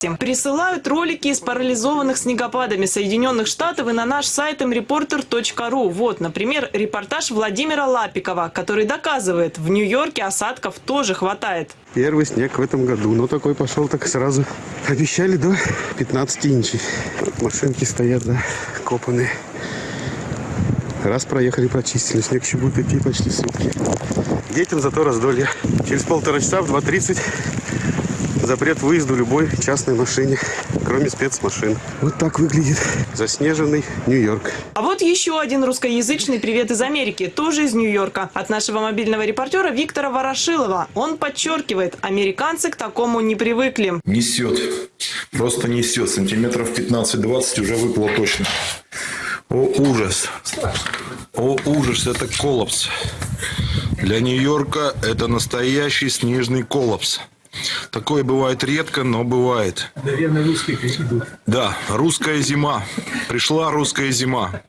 Присылают ролики из парализованных снегопадами Соединенных Штатов и на наш сайт mreporter.ru. Вот, например, репортаж Владимира Лапикова, который доказывает, в Нью-Йорке осадков тоже хватает. Первый снег в этом году. Но такой пошел так сразу. Обещали до 15 инчей. Машинки стоят, да, копанные. Раз проехали, почистили. Снег еще будет идти почти сутки. Детям зато раздолье. Через полтора часа в 2.30 запрет выезду любой частной машине, кроме спецмашин. Вот так выглядит заснеженный Нью-Йорк. А вот еще один русскоязычный привет из Америки, тоже из Нью-Йорка. От нашего мобильного репортера Виктора Ворошилова. Он подчеркивает, американцы к такому не привыкли. Несет. Просто несет. Сантиметров 15-20 уже выпало точно. О, ужас. О, ужас. Это коллапс. Для Нью-Йорка это настоящий снежный коллапс. Такое бывает редко, но бывает. Наверное, русские идут. Да, русская зима. Пришла русская зима.